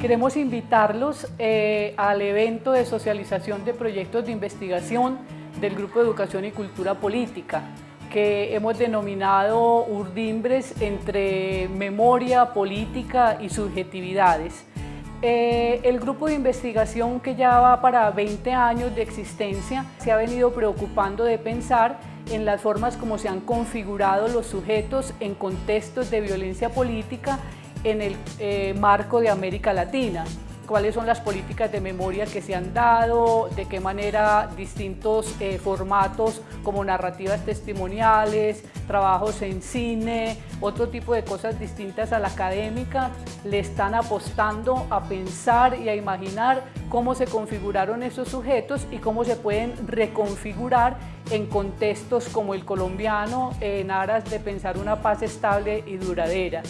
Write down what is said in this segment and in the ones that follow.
Queremos invitarlos eh, al evento de socialización de proyectos de investigación del Grupo de Educación y Cultura Política, que hemos denominado Urdimbres entre memoria, política y subjetividades. Eh, el grupo de investigación que ya va para 20 años de existencia se ha venido preocupando de pensar en las formas como se han configurado los sujetos en contextos de violencia política en el eh, marco de América Latina cuáles son las políticas de memoria que se han dado, de qué manera distintos eh, formatos como narrativas testimoniales, trabajos en cine, otro tipo de cosas distintas a la académica, le están apostando a pensar y a imaginar cómo se configuraron esos sujetos y cómo se pueden reconfigurar en contextos como el colombiano en aras de pensar una paz estable y duradera.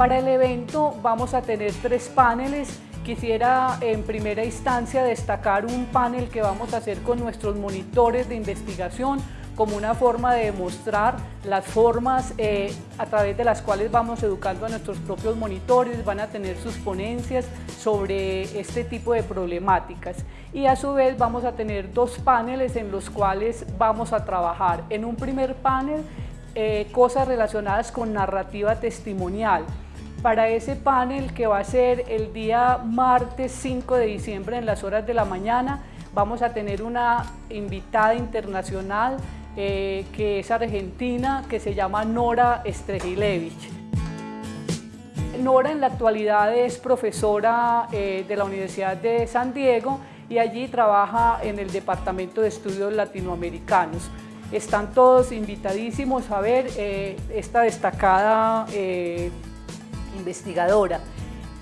Para el evento vamos a tener tres paneles. Quisiera en primera instancia destacar un panel que vamos a hacer con nuestros monitores de investigación como una forma de demostrar las formas eh, a través de las cuales vamos educando a nuestros propios monitores, van a tener sus ponencias sobre este tipo de problemáticas. Y a su vez vamos a tener dos paneles en los cuales vamos a trabajar. En un primer panel, eh, cosas relacionadas con narrativa testimonial para ese panel que va a ser el día martes 5 de diciembre en las horas de la mañana. Vamos a tener una invitada internacional eh, que es argentina, que se llama Nora Strejilevich. Nora en la actualidad es profesora eh, de la Universidad de San Diego y allí trabaja en el Departamento de Estudios Latinoamericanos. Están todos invitadísimos a ver eh, esta destacada investigadora.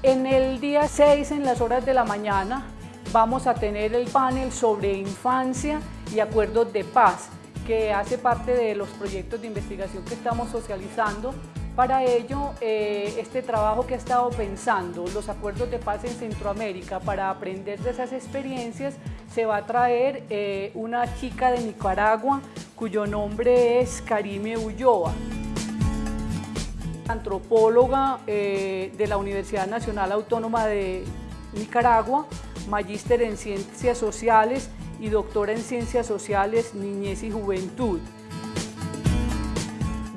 En el día 6, en las horas de la mañana, vamos a tener el panel sobre infancia y acuerdos de paz, que hace parte de los proyectos de investigación que estamos socializando. Para ello, eh, este trabajo que ha estado pensando, los acuerdos de paz en Centroamérica, para aprender de esas experiencias, se va a traer eh, una chica de Nicaragua cuyo nombre es Karime Ulloa antropóloga eh, de la Universidad Nacional Autónoma de Nicaragua, magíster en Ciencias Sociales y doctora en Ciencias Sociales, Niñez y Juventud.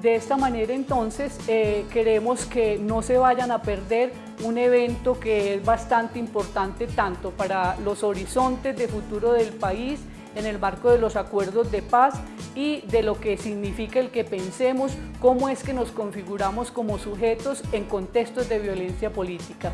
De esta manera entonces eh, queremos que no se vayan a perder un evento que es bastante importante tanto para los horizontes de futuro del país en el marco de los acuerdos de paz y de lo que significa el que pensemos cómo es que nos configuramos como sujetos en contextos de violencia política.